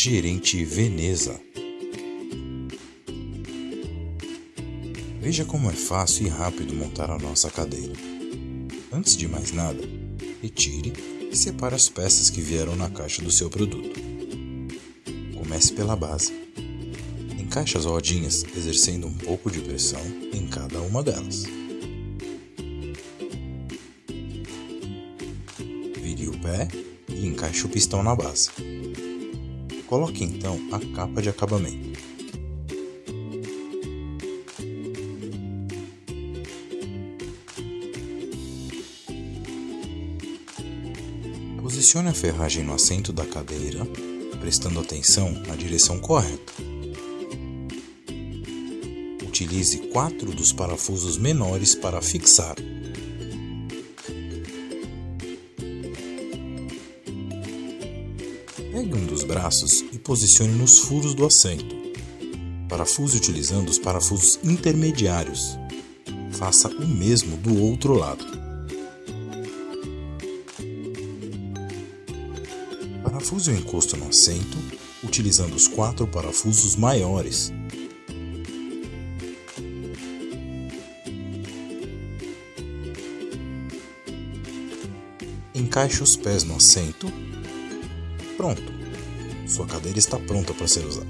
Gerente Veneza. Veja como é fácil e rápido montar a nossa cadeira. Antes de mais nada, retire e separe as peças que vieram na caixa do seu produto. Comece pela base. Encaixe as rodinhas exercendo um pouco de pressão em cada uma delas. Vire o pé e encaixe o pistão na base. Coloque então a capa de acabamento. Posicione a ferragem no assento da cadeira, prestando atenção na direção correta. Utilize quatro dos parafusos menores para fixar. Pegue um dos braços e posicione nos furos do assento. Parafuse utilizando os parafusos intermediários. Faça o mesmo do outro lado. Parafuse o encosto no assento, utilizando os quatro parafusos maiores. Encaixe os pés no assento Pronto! Sua cadeira está pronta para ser usada.